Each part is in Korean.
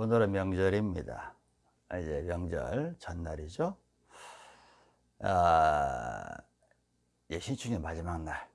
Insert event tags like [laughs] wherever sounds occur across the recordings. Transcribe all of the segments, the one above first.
오늘은 명절입니다. 이제 명절 전날이죠. 아, 예, 신축년 마지막 날.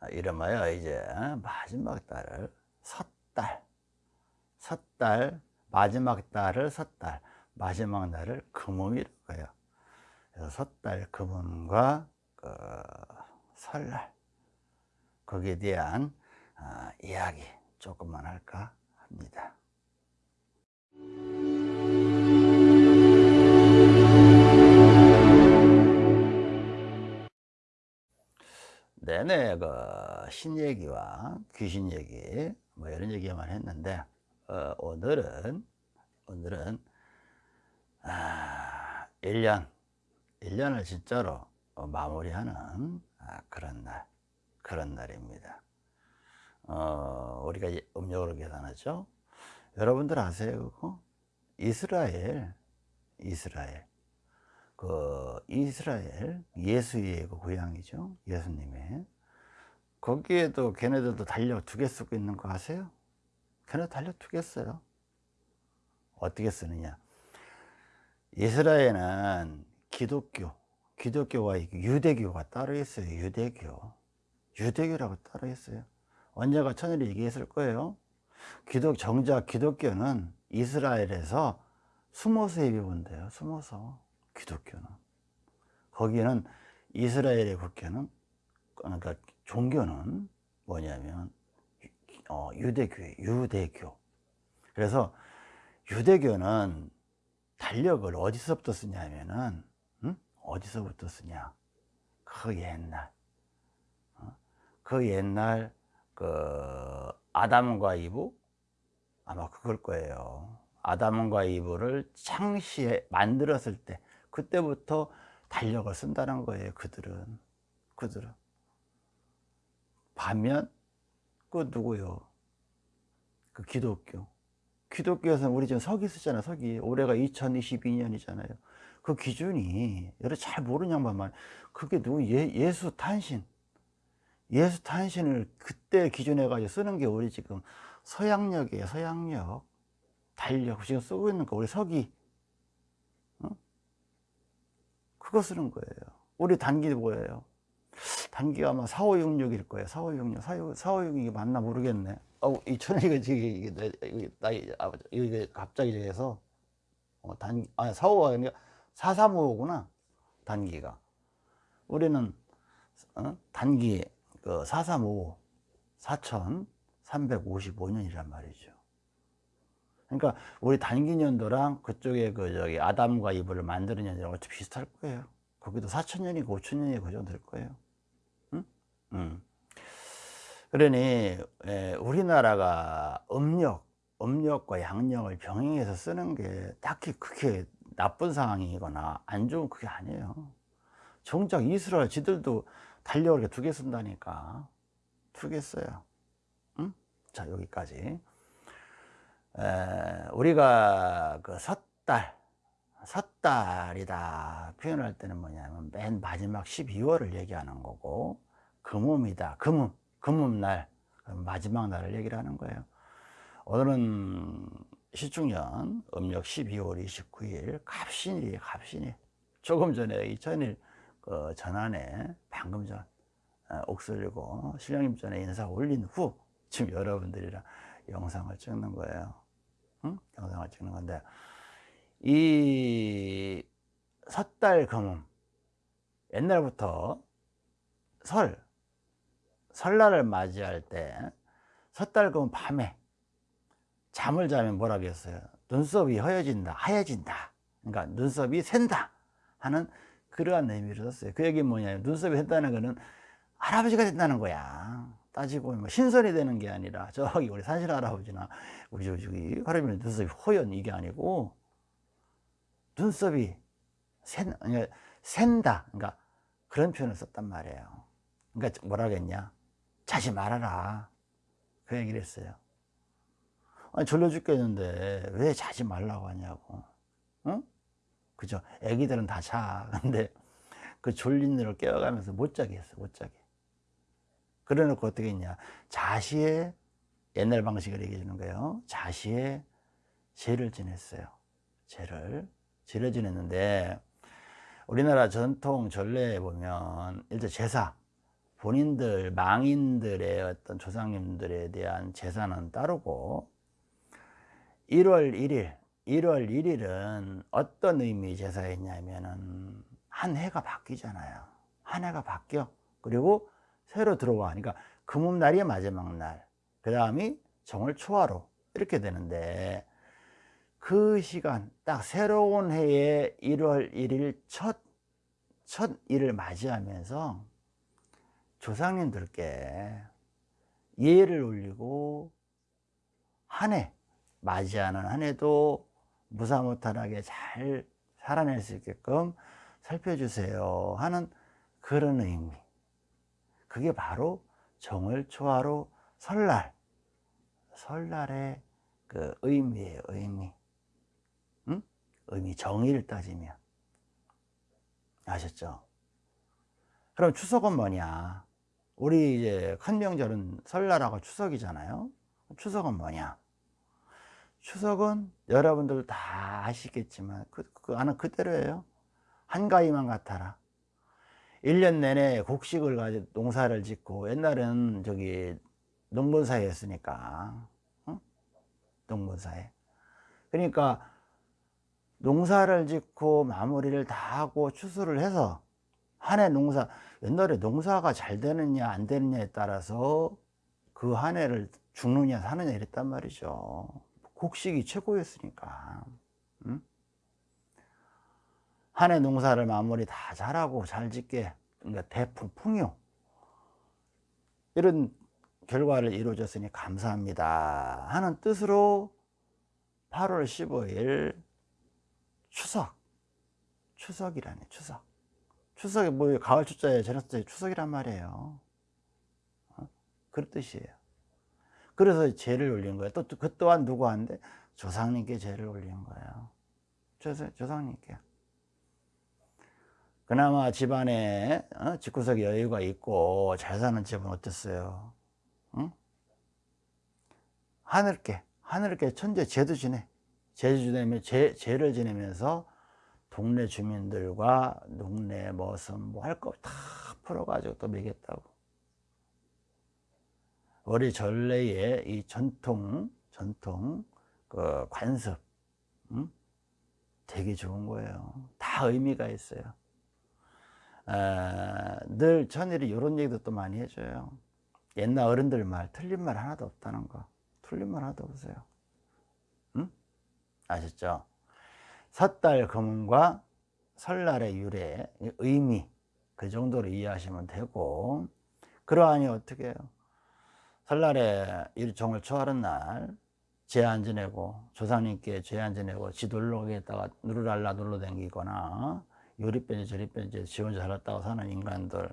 아, 이름하여 이제 마지막 달을 섣달. 섣달, 마지막 달을 섣달, 마지막 날을 금음이라고 해요. 그래서 섣달 금음과 그 설날 거기에 대한 아, 이야기 조금만 할까 합니다. 내내 그 신 얘기와 귀신 얘기 뭐 이런 얘기만 했는데 어, 오늘은 오늘은 아, 1년 1년을 진짜로 마무리하는 아, 그런 날 그런 날입니다. 어, 우리가 음력으로 계산하죠 여러분들 아세요 그거? 이스라엘 이스라엘. 그 이스라엘 예수의 그 고향이죠 예수님의. 거기에도 걔네들도 달력 두 개 쓰고 있는 거 아세요? 걔네 달력 두 개 써요. 어떻게 쓰느냐? 이스라엘은 기독교 기독교와 유대교가 따로 있어요 유대교. 유대교라고 따로 있어요. 언제가 천일이 얘기했을 거예요 기독 정작 기독교는 이스라엘에서 숨어서 예배 본대요. 숨어서 기독교는. 거기는 이스라엘의 국교는 그러니까 종교는 뭐냐면 어, 유대교예요. 유대교. 그래서 유대교는 달력을 어디서부터 쓰냐면은 응? 어디서부터 쓰냐? 그 옛날. 어? 그 옛날 그 아담과 이브? 아마 그걸 거예요. 아담과 이브를 창시에 만들었을 때 그때부터 달력을 쓴다는 거예요 그들은. 그들은. 반면 그 누구요? 그 기독교. 기독교에서는 우리 지금 서기 쓰잖아 서기 올해가 2022년이잖아요. 그 기준이 여러 잘 모르는 양반만. 그게 누구? 예, 예수 탄신 예수 탄신을 그때 기준해 가지고 쓰는 게 우리 지금 서양력이에요 서양력. 달력 지금 쓰고 있는 거 우리 서기. 어? 그거 쓰는 거예요. 우리 단기 뭐예요? 단기가 아마 4566일 거예요. 4566 4566이 맞나 모르겠네. 어, 이 천이가 지금 이게 이게 나이 아버지 이게 갑자기 해서. 어, 단 아, 45가 아니라 4355구나 단기가. 우리는 어? 단기 그 4355, 4355년이란 말이죠. 그러니까 우리 단기 년도랑 그쪽에 그 저기 아담과 이브를 만드는 년이랑 어차피 비슷할 거예요. 거기도 4천년이고 5천년이 그 정도 될 거예요. 응? 응. 그러니 에, 우리나라가 음력, 음력과 양력을 병행해서 쓰는 게 딱히 그게 나쁜 상황이거나 안 좋은 그게 아니에요. 정작 이스라엘 지들도 달력을 이렇게 두 개 쓴다니까. 두 개 써요. 응? 자 여기까지. 에, 우리가 그 섣달 섣달이다 표현할 때는 뭐냐면 맨 마지막 12월을 얘기하는 거고 금음이다. 금음 금음날 마지막 날을 얘기를 하는 거예요. 오늘은 시축년 음력 12월 29일 갑신일이에요 갑신일. 조금 전에 2000일 그 전환에 방금 전 어, 옥슬리고 신령님 전에 인사 올린 후 지금 여러분들이랑 영상을 찍는 거예요. 응? 영상을 찍는 건데 이 섣달 금음 옛날부터 설 설날을 맞이할 때 섣달 금음 밤에 잠을 자면 뭐라고 했어요? 눈썹이 허여진다 하얘진다. 그러니까 눈썹이 샌다 하는 그러한 의미를 썼어요. 그 얘기는 뭐냐면 눈썹이 샜다는 거는 할아버지가 된다는 거야. 따지고 뭐 신선이 되는 게 아니라 저기 우리 산신 할아버지나 우리 저기 할아버지 눈썹이 허연 이게 아니고 눈썹이 샌, 그러니까 샌다. 그러니까 그런 표현을 썼단 말이에요. 그러니까 뭐라 그랬냐? 자지 말아라. 그 얘기를 했어요. 아니 졸려 죽겠는데 왜 자지 말라고 하냐고. 응? 그죠? 애기들은 다 자. [laughs] 근데 그 졸린 애를 깨워가면서 못 자게 했어, 못 자게. 그래 놓고 어떻게 했냐. 자시의 옛날 방식을 얘기해 주는 거예요. 자시의 제를 지냈어요. 제를 제를 지냈는데 우리나라 전통 전례에 보면 일단 제사 본인들 망인들의 어떤 조상님들에 대한 제사는 따르고 1월 1일 1월 1일은 어떤 의미 제사였냐면은 한 해가 바뀌잖아요. 한 해가 바뀌어. 그리고 새로 들어와. 그러니까 금음날이 마지막 날. 그 다음이 정월 초하로 이렇게 되는데 그 시간 딱 새로운 해의 1월 1일 첫, 첫 일을 맞이하면서 조상님들께 예를 올리고 한 해 맞이하는 한 해도 무사무탈하게 잘 살아낼 수 있게끔 살펴주세요 하는 그런 의미. 그게 바로 정월 초하로 설날. 설날의 그 의미예요 의미. 응? 의미 정의를 따지면. 아셨죠? 그럼 추석은 뭐냐? 우리 이제 큰 명절은 설날하고 추석이잖아요. 추석은 뭐냐 추석은 여러분들 다 아시겠지만 그, 그 나는 그대로예요. 한가위만 같아라. 1년 내내 곡식을 가지고 농사를 짓고 옛날에는 저기 농본사회였으니까 어? 농본사회. 그러니까 농사를 짓고 마무리를 다 하고 추수를 해서 한 해 농사 옛날에 농사가 잘 되느냐 안 되느냐에 따라서 그 한 해를 죽느냐 사느냐 이랬단 말이죠 곡식이 최고였으니까 응? 한해 농사를 마무리 다 잘하고 잘 짓게 그러니까 대풍 풍요. 이런 결과를 이루어졌으니 감사합니다. 하는 뜻으로 8월 15일 추석. 추석이라네 추석. 추석이 뭐 가을 추자에 때 추석이란 말이에요. 어? 그런 뜻이에요 그래서 죄를 올린 거예요. 또 그 또한 누구한테 조상님께 죄를 올린 거예요. 조상, 조상님께. 그나마 집안에 어? 집구석에 여유가 있고 잘 사는 집은 어땠어요? 응? 하늘께 하늘께 천재 제도 지내. 제주 지내면 제, 제를 지내면서 동네 주민들과 동네 머슴 뭐할 거 다 풀어가지고 또 먹였다고 우리 전래의 이 전통 전통 그 관습 응? 되게 좋은 거예요 다 의미가 있어요 아, 늘 천일이 이런 얘기도 또 많이 해줘요 옛날 어른들 말 틀린 말 하나도 없다는 거 틀린 말 하나도 없어요 응? 아셨죠? 섣달 금음과 설날의 유래 의미 그 정도로 이해하시면 되고 그러하니 어떻게 해요? 설날에 일종을 초하는 날 제안 지내고 조상님께 제안 지내고 지돌로에다가 누르랄라 눌러 댕기거나 요리변이 저리변이 지 혼자 살았다고 사는 인간들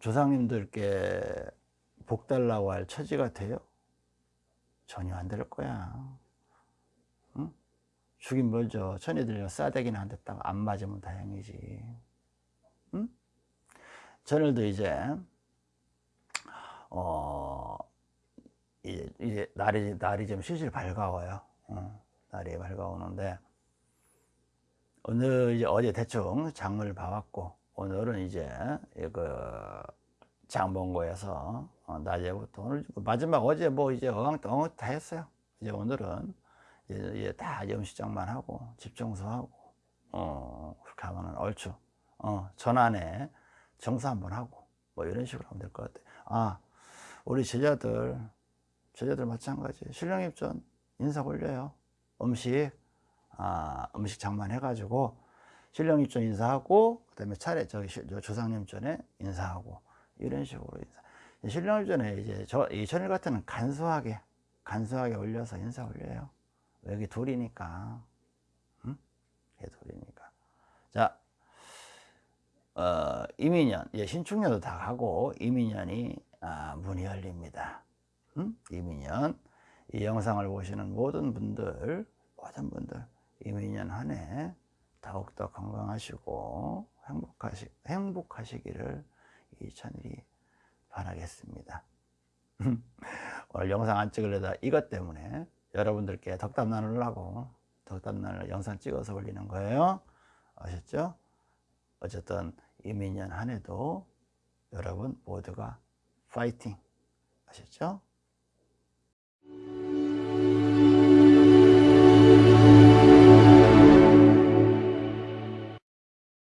조상님들께 복 달라고 할 처지가 돼요? 전혀 안 될 거야 응? 죽인 멀죠 천이들 싸대기는 안 됐다고 안 맞으면 다행이지 응? 저늘도 이제 어 이제, 이제 날이 날이 좀 실실 밝아와요 어, 날이 밝아오는데 오늘 이제 어제 대충 장을 봐왔고 오늘은 이제 그 장본고에서 어, 낮에부터 오늘 마지막 어제 뭐 이제 어강 엉다 했어요. 이제 오늘은 이제, 이제 다 염시장만 하고 집 청소하고 어 그렇게 하면은 얼추 어 전안에 정사 한번 하고 뭐 이런 식으로 하면 될 것 같아. 아 우리 제자들 제자들 마찬가지 신령 입전 인사 올려요. 음식 아 음식 장만 해 가지고 신령 입전 인사하고 그 다음에 차례 저기 조상님 전에 인사하고 이런 식으로 인사. 신령 입전에 이제 저이 전일 같은 간소하게 간소하게 올려서 인사 올려요. 여기 둘이니까, 응? 둘이니까. 자, 어, 이민년, 예, 신축년도 다 가고 이민년이 아, 문이 열립니다. 응? 이민년 이 영상을 보시는 모든 분들, 모든 분들 이민년 한 해 더욱더 건강하시고 행복하시, 행복하시기를 이 천일이 바라겠습니다. 오늘 영상 안 찍으려다 이것 때문에 여러분들께 덕담 나누려고 덕담 나눌 영상 찍어서 올리는 거예요 아셨죠? 어쨌든 이민년 한 해도 여러분 모두가 파이팅 아셨죠?